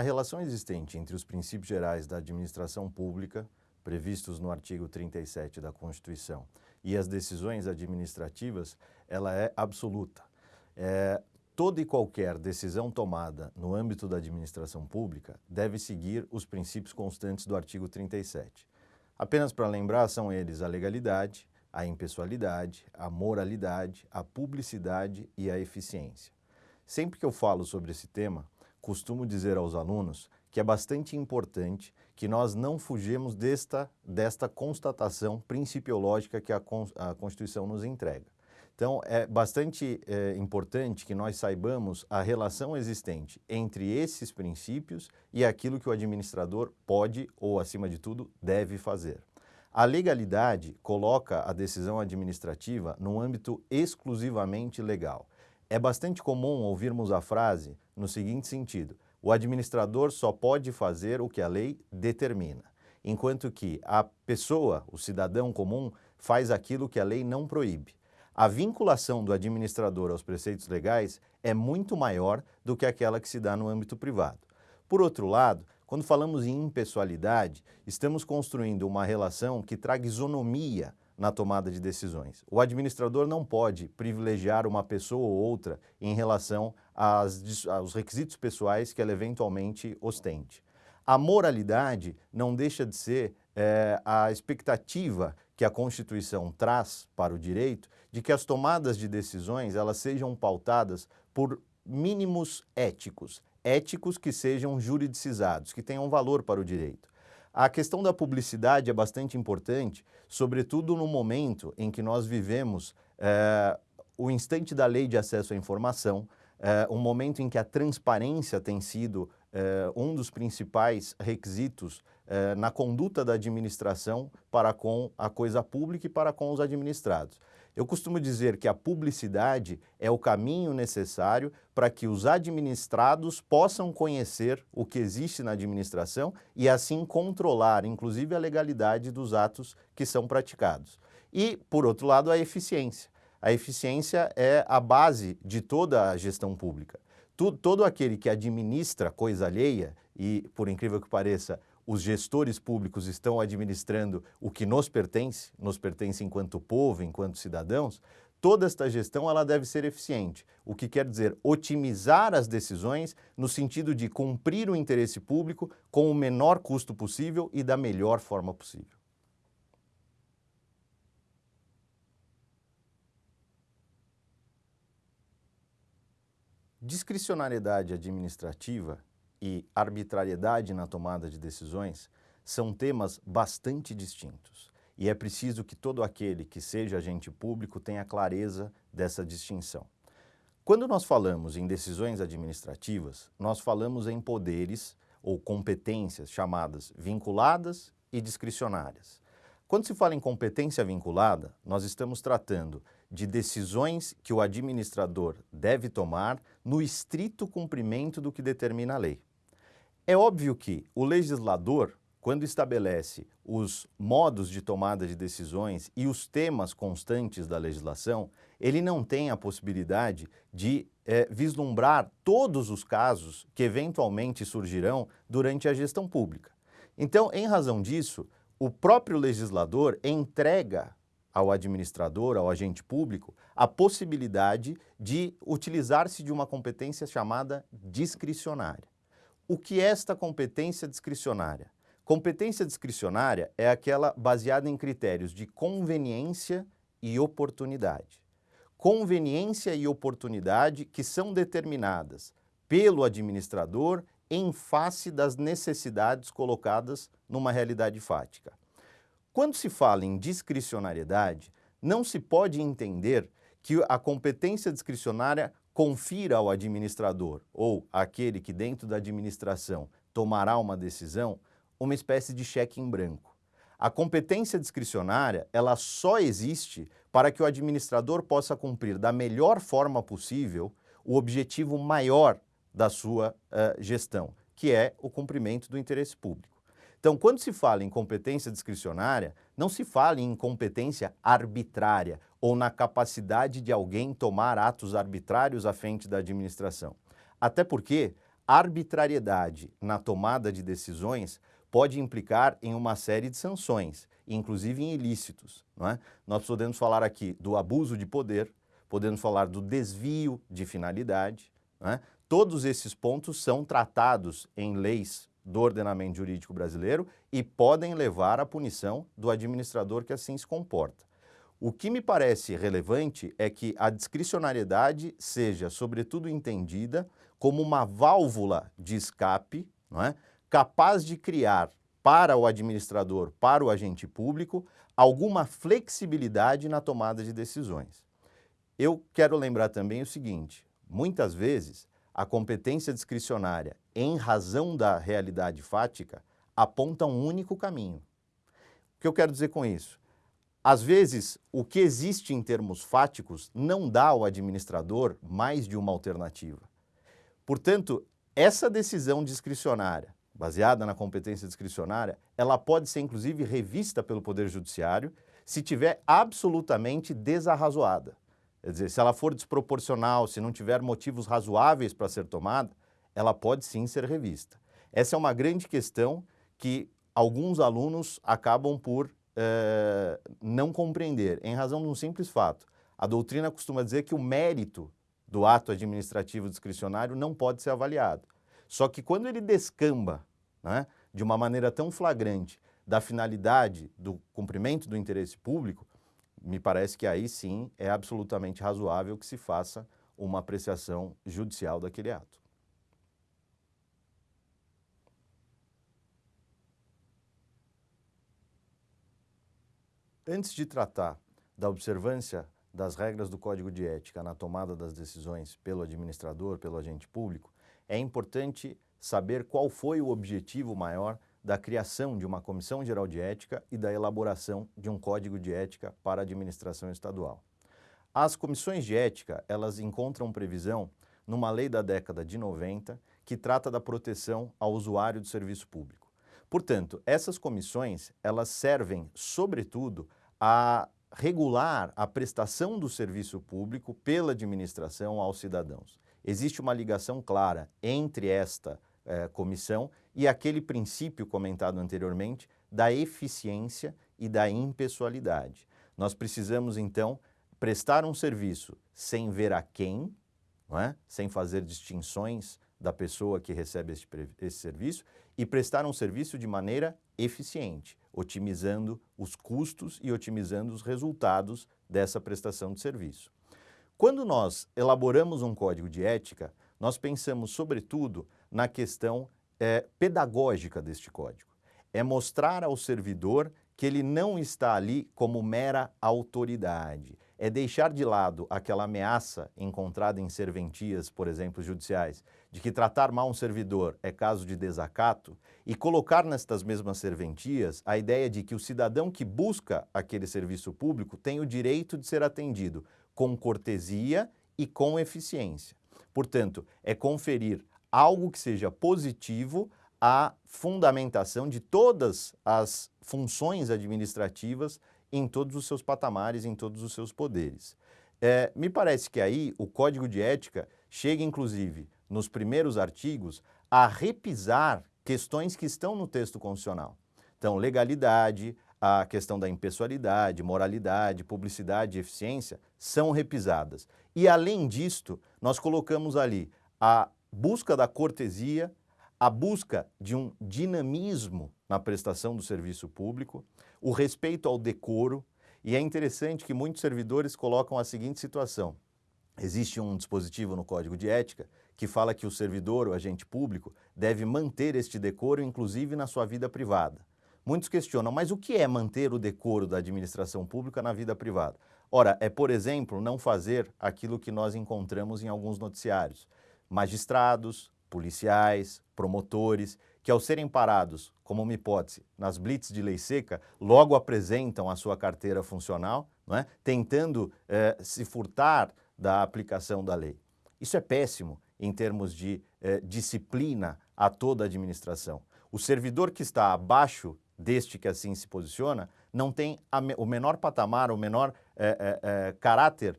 A relação existente entre os princípios gerais da administração pública, previstos no artigo 37 da Constituição, e as decisões administrativas, ela é absoluta. É, toda e qualquer decisão tomada no âmbito da administração pública deve seguir os princípios constantes do artigo 37. Apenas para lembrar, são eles a legalidade, a impessoalidade, a moralidade, a publicidade e a eficiência. Sempre que eu falo sobre esse tema, costumo dizer aos alunos que é bastante importante que nós não fugimos desta, desta constatação principiológica que a, a Constituição nos entrega. Então, é bastante é, importante que nós saibamos a relação existente entre esses princípios e aquilo que o administrador pode ou, acima de tudo, deve fazer. A legalidade coloca a decisão administrativa num âmbito exclusivamente legal. É bastante comum ouvirmos a frase no seguinte sentido, o administrador só pode fazer o que a lei determina, enquanto que a pessoa, o cidadão comum, faz aquilo que a lei não proíbe. A vinculação do administrador aos preceitos legais é muito maior do que aquela que se dá no âmbito privado. Por outro lado, quando falamos em impessoalidade, estamos construindo uma relação que traga isonomia na tomada de decisões. O administrador não pode privilegiar uma pessoa ou outra em relação às, aos requisitos pessoais que ela eventualmente ostente. A moralidade não deixa de ser é, a expectativa que a Constituição traz para o direito de que as tomadas de decisões elas sejam pautadas por mínimos éticos, éticos que sejam juridicizados, que tenham valor para o direito. A questão da publicidade é bastante importante, sobretudo no momento em que nós vivemos é, o instante da lei de acesso à informação, é, um momento em que a transparência tem sido é, um dos principais requisitos na conduta da administração para com a coisa pública e para com os administrados. Eu costumo dizer que a publicidade é o caminho necessário para que os administrados possam conhecer o que existe na administração e assim controlar, inclusive, a legalidade dos atos que são praticados. E, por outro lado, a eficiência. A eficiência é a base de toda a gestão pública. Todo aquele que administra coisa alheia, e, por incrível que pareça, os gestores públicos estão administrando o que nos pertence, nos pertence enquanto povo, enquanto cidadãos, toda esta gestão ela deve ser eficiente, o que quer dizer otimizar as decisões no sentido de cumprir o interesse público com o menor custo possível e da melhor forma possível. Discricionariedade administrativa e arbitrariedade na tomada de decisões são temas bastante distintos e é preciso que todo aquele que seja agente público tenha clareza dessa distinção. Quando nós falamos em decisões administrativas, nós falamos em poderes ou competências chamadas vinculadas e discricionárias. Quando se fala em competência vinculada, nós estamos tratando de decisões que o administrador deve tomar no estrito cumprimento do que determina a lei. É óbvio que o legislador, quando estabelece os modos de tomada de decisões e os temas constantes da legislação, ele não tem a possibilidade de é, vislumbrar todos os casos que eventualmente surgirão durante a gestão pública. Então, em razão disso, o próprio legislador entrega ao administrador, ao agente público, a possibilidade de utilizar-se de uma competência chamada discricionária. O que é esta competência discricionária? Competência discricionária é aquela baseada em critérios de conveniência e oportunidade. Conveniência e oportunidade que são determinadas pelo administrador em face das necessidades colocadas numa realidade fática. Quando se fala em discricionariedade, não se pode entender que a competência discricionária confira ao administrador ou aquele que dentro da administração tomará uma decisão uma espécie de cheque em branco. A competência discricionária, ela só existe para que o administrador possa cumprir da melhor forma possível o objetivo maior da sua uh, gestão, que é o cumprimento do interesse público. Então, quando se fala em competência discricionária, não se fala em incompetência arbitrária ou na capacidade de alguém tomar atos arbitrários à frente da administração. Até porque arbitrariedade na tomada de decisões pode implicar em uma série de sanções, inclusive em ilícitos. Não é? Nós podemos falar aqui do abuso de poder, podemos falar do desvio de finalidade. É? Todos esses pontos são tratados em leis do ordenamento jurídico brasileiro e podem levar à punição do administrador que assim se comporta. O que me parece relevante é que a discricionariedade seja, sobretudo, entendida como uma válvula de escape, não é? capaz de criar para o administrador, para o agente público, alguma flexibilidade na tomada de decisões. Eu quero lembrar também o seguinte, muitas vezes a competência discricionária, em razão da realidade fática, aponta um único caminho. O que eu quero dizer com isso? Às vezes, o que existe em termos fáticos não dá ao administrador mais de uma alternativa. Portanto, essa decisão discricionária, baseada na competência discricionária, ela pode ser inclusive revista pelo Poder Judiciário se tiver absolutamente desarrazoada. Quer dizer, se ela for desproporcional, se não tiver motivos razoáveis para ser tomada, ela pode sim ser revista. Essa é uma grande questão que alguns alunos acabam por eh, não compreender, em razão de um simples fato. A doutrina costuma dizer que o mérito do ato administrativo discricionário não pode ser avaliado. Só que quando ele descamba né, de uma maneira tão flagrante da finalidade do cumprimento do interesse público, me parece que aí sim é absolutamente razoável que se faça uma apreciação judicial daquele ato. Antes de tratar da observância das regras do Código de Ética na tomada das decisões pelo administrador, pelo agente público, é importante saber qual foi o objetivo maior da criação de uma Comissão Geral de Ética e da elaboração de um Código de Ética para a administração estadual. As comissões de ética, elas encontram previsão numa lei da década de 90 que trata da proteção ao usuário do serviço público. Portanto, essas comissões, elas servem, sobretudo, a regular a prestação do serviço público pela administração aos cidadãos. Existe uma ligação clara entre esta eh, comissão e aquele princípio comentado anteriormente da eficiência e da impessoalidade. Nós precisamos, então, prestar um serviço sem ver a quem, é? sem fazer distinções da pessoa que recebe esse, esse serviço e prestar um serviço de maneira eficiente, otimizando os custos e otimizando os resultados dessa prestação de serviço. Quando nós elaboramos um código de ética, nós pensamos sobretudo na questão é, pedagógica deste código. É mostrar ao servidor que ele não está ali como mera autoridade. É deixar de lado aquela ameaça encontrada em serventias, por exemplo, judiciais, de que tratar mal um servidor é caso de desacato e colocar nestas mesmas serventias a ideia de que o cidadão que busca aquele serviço público tem o direito de ser atendido com cortesia e com eficiência. Portanto, é conferir algo que seja positivo à fundamentação de todas as funções administrativas em todos os seus patamares, em todos os seus poderes. É, me parece que aí o Código de Ética chega, inclusive, nos primeiros artigos, a repisar questões que estão no texto constitucional. Então, legalidade, a questão da impessoalidade, moralidade, publicidade e eficiência são repisadas. E, além disto, nós colocamos ali a busca da cortesia, a busca de um dinamismo na prestação do serviço público, o respeito ao decoro, e é interessante que muitos servidores colocam a seguinte situação. Existe um dispositivo no Código de Ética que fala que o servidor, o agente público, deve manter este decoro, inclusive na sua vida privada. Muitos questionam, mas o que é manter o decoro da administração pública na vida privada? Ora, é, por exemplo, não fazer aquilo que nós encontramos em alguns noticiários. Magistrados, policiais, promotores, que ao serem parados, como uma hipótese, nas blitz de lei seca, logo apresentam a sua carteira funcional, não é? tentando eh, se furtar da aplicação da lei. Isso é péssimo em termos de eh, disciplina a toda a administração. O servidor que está abaixo deste que assim se posiciona não tem o menor patamar, o menor eh, caráter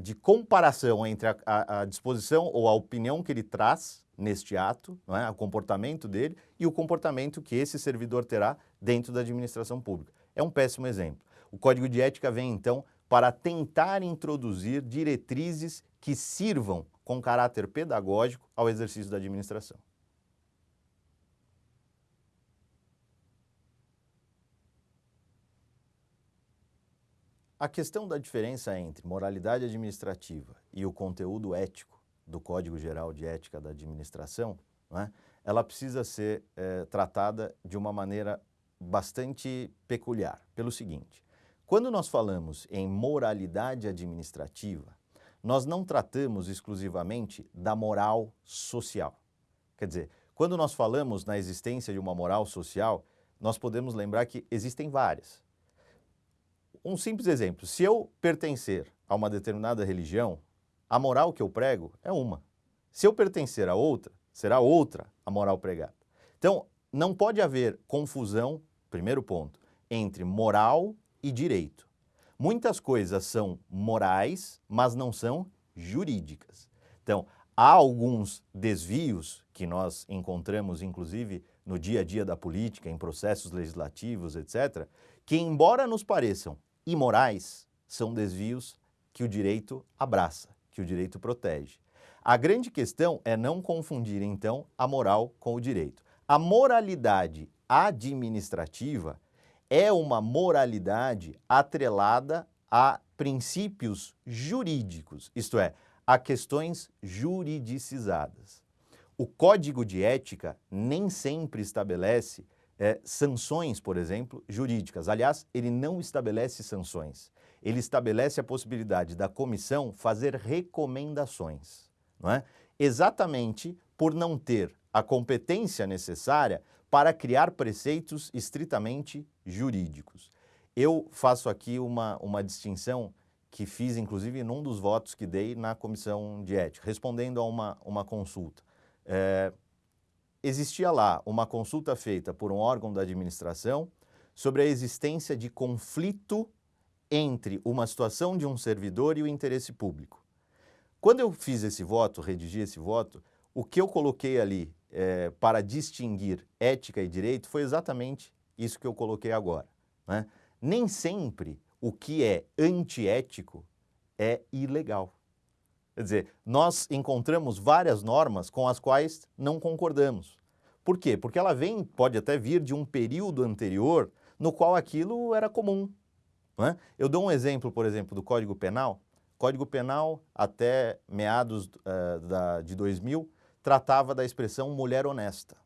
de comparação entre a, a, a, disposição ou a opinião que ele traz neste ato, não é? o comportamento dele e o comportamento que esse servidor terá dentro da administração pública. É um péssimo exemplo. O Código de Ética vem, então, para tentar introduzir diretrizes que sirvam com caráter pedagógico ao exercício da administração. A questão da diferença entre moralidade administrativa e o conteúdo ético do Código Geral de Ética da Administração, é? ela precisa ser é, tratada de uma maneira bastante peculiar, pelo seguinte, quando nós falamos em moralidade administrativa, nós não tratamos exclusivamente da moral social. Quer dizer, quando nós falamos na existência de uma moral social, nós podemos lembrar que existem várias um simples exemplo, se eu pertencer a uma determinada religião, a moral que eu prego é uma. Se eu pertencer a outra, será outra a moral pregada. Então, não pode haver confusão, primeiro ponto, entre moral e direito. Muitas coisas são morais, mas não são jurídicas. Então, há alguns desvios que nós encontramos, inclusive, no dia a dia da política, em processos legislativos, etc., que, embora nos pareçam imorais são desvios que o direito abraça, que o direito protege. A grande questão é não confundir, então, a moral com o direito. A moralidade administrativa é uma moralidade atrelada a princípios jurídicos, isto é, a questões juridicizadas. O Código de Ética nem sempre estabelece é, sanções, por exemplo, jurídicas. Aliás, ele não estabelece sanções. Ele estabelece a possibilidade da comissão fazer recomendações, não é? Exatamente por não ter a competência necessária para criar preceitos estritamente jurídicos. Eu faço aqui uma, uma distinção que fiz, inclusive, num dos votos que dei na comissão de ética, respondendo a uma, uma consulta. É, existia lá uma consulta feita por um órgão da administração sobre a existência de conflito entre uma situação de um servidor e o interesse público. Quando eu fiz esse voto, redigi esse voto, o que eu coloquei ali é, para distinguir ética e direito foi exatamente isso que eu coloquei agora. Né? Nem sempre o que é antiético é ilegal. Quer dizer, nós encontramos várias normas com as quais não concordamos. Por quê? Porque ela vem, pode até vir de um período anterior no qual aquilo era comum. É? Eu dou um exemplo, por exemplo, do Código Penal. Código Penal, até meados uh, da, de 2000, tratava da expressão mulher honesta.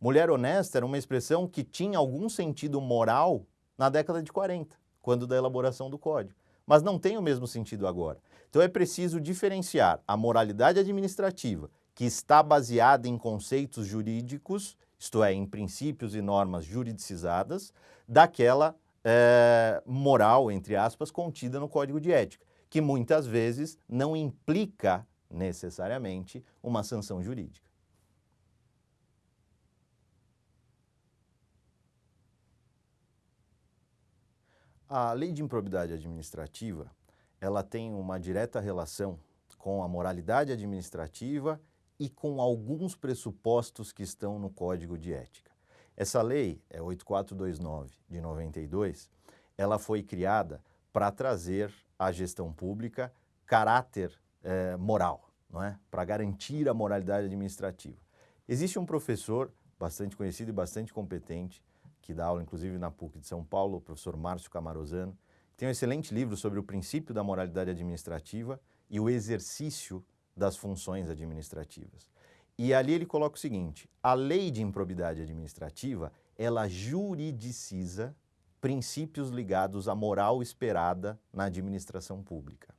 Mulher honesta era uma expressão que tinha algum sentido moral na década de 40, quando da elaboração do Código. Mas não tem o mesmo sentido agora. Então é preciso diferenciar a moralidade administrativa, que está baseada em conceitos jurídicos, isto é, em princípios e normas juridicizadas, daquela é, moral, entre aspas, contida no Código de Ética, que muitas vezes não implica necessariamente uma sanção jurídica. A lei de improbidade administrativa, ela tem uma direta relação com a moralidade administrativa e com alguns pressupostos que estão no Código de Ética. Essa lei, é 8429 de 92, ela foi criada para trazer à gestão pública caráter eh, moral, não é? para garantir a moralidade administrativa. Existe um professor bastante conhecido e bastante competente, que dá aula inclusive na PUC de São Paulo, o professor Márcio Camarosano, tem um excelente livro sobre o princípio da moralidade administrativa e o exercício das funções administrativas. E ali ele coloca o seguinte, a lei de improbidade administrativa, ela juridiciza princípios ligados à moral esperada na administração pública.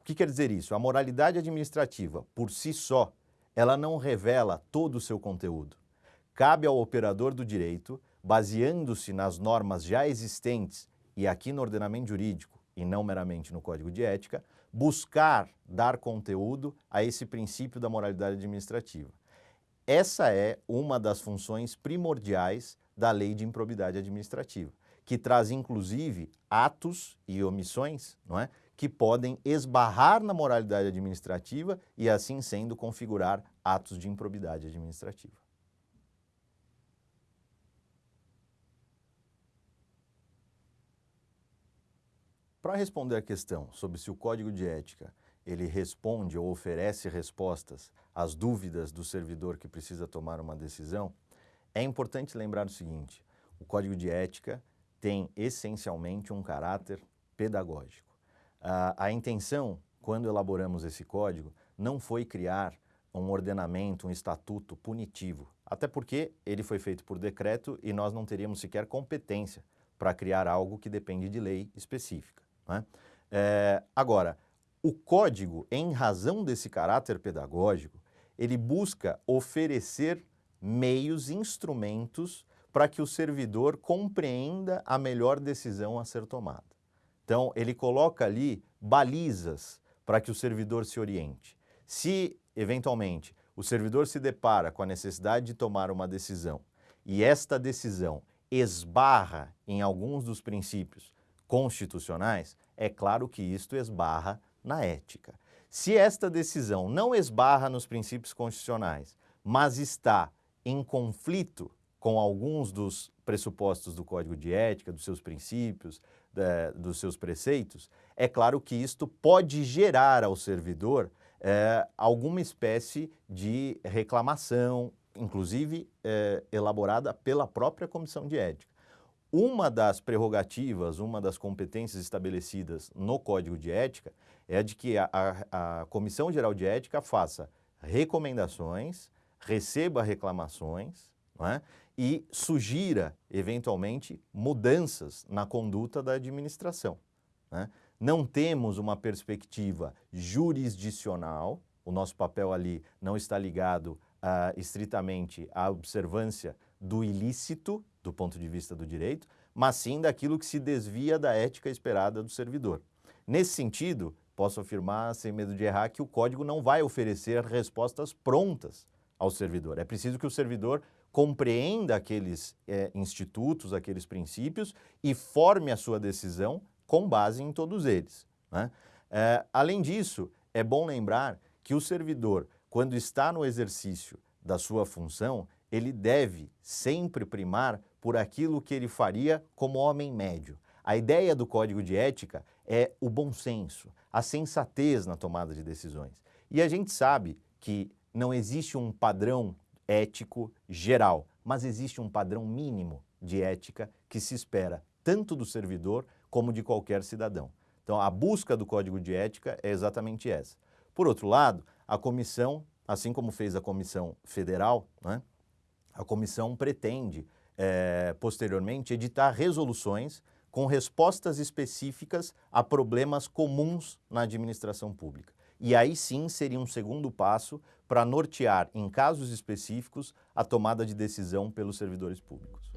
O que quer dizer isso? A moralidade administrativa, por si só, ela não revela todo o seu conteúdo. Cabe ao operador do direito, baseando-se nas normas já existentes e aqui no ordenamento jurídico e não meramente no Código de Ética, buscar dar conteúdo a esse princípio da moralidade administrativa. Essa é uma das funções primordiais da lei de improbidade administrativa, que traz inclusive atos e omissões não é, que podem esbarrar na moralidade administrativa e, assim sendo, configurar atos de improbidade administrativa. Para responder à questão sobre se o Código de Ética ele responde ou oferece respostas às dúvidas do servidor que precisa tomar uma decisão, é importante lembrar o seguinte, o Código de Ética tem essencialmente um caráter pedagógico. A, a intenção, quando elaboramos esse código, não foi criar um ordenamento, um estatuto punitivo, até porque ele foi feito por decreto e nós não teríamos sequer competência para criar algo que depende de lei específica. É? É, agora, o código, em razão desse caráter pedagógico, ele busca oferecer meios, instrumentos para que o servidor compreenda a melhor decisão a ser tomada. Então, ele coloca ali balizas para que o servidor se oriente. Se, eventualmente, o servidor se depara com a necessidade de tomar uma decisão e esta decisão esbarra em alguns dos princípios constitucionais, é claro que isto esbarra na ética. Se esta decisão não esbarra nos princípios constitucionais, mas está em conflito com alguns dos pressupostos do Código de Ética, dos seus princípios, de, dos seus preceitos, é claro que isto pode gerar ao servidor é, alguma espécie de reclamação, inclusive é, elaborada pela própria Comissão de Ética. Uma das prerrogativas, uma das competências estabelecidas no Código de Ética é de que a, a, a Comissão Geral de Ética faça recomendações, receba reclamações é? e sugira, eventualmente, mudanças na conduta da administração. Né? Não temos uma perspectiva jurisdicional, o nosso papel ali não está ligado uh, estritamente à observância do ilícito, do ponto de vista do direito, mas sim daquilo que se desvia da ética esperada do servidor. Nesse sentido, posso afirmar, sem medo de errar, que o código não vai oferecer respostas prontas ao servidor. É preciso que o servidor compreenda aqueles é, institutos, aqueles princípios e forme a sua decisão com base em todos eles. Né? É, além disso, é bom lembrar que o servidor, quando está no exercício da sua função, ele deve sempre primar por aquilo que ele faria como homem médio. A ideia do código de ética é o bom senso, a sensatez na tomada de decisões. E a gente sabe que não existe um padrão ético geral, mas existe um padrão mínimo de ética que se espera tanto do servidor como de qualquer cidadão. Então, a busca do código de ética é exatamente essa. Por outro lado, a comissão, assim como fez a comissão federal, né, a comissão pretende, é, posteriormente, editar resoluções com respostas específicas a problemas comuns na administração pública. E aí sim seria um segundo passo para nortear, em casos específicos, a tomada de decisão pelos servidores públicos.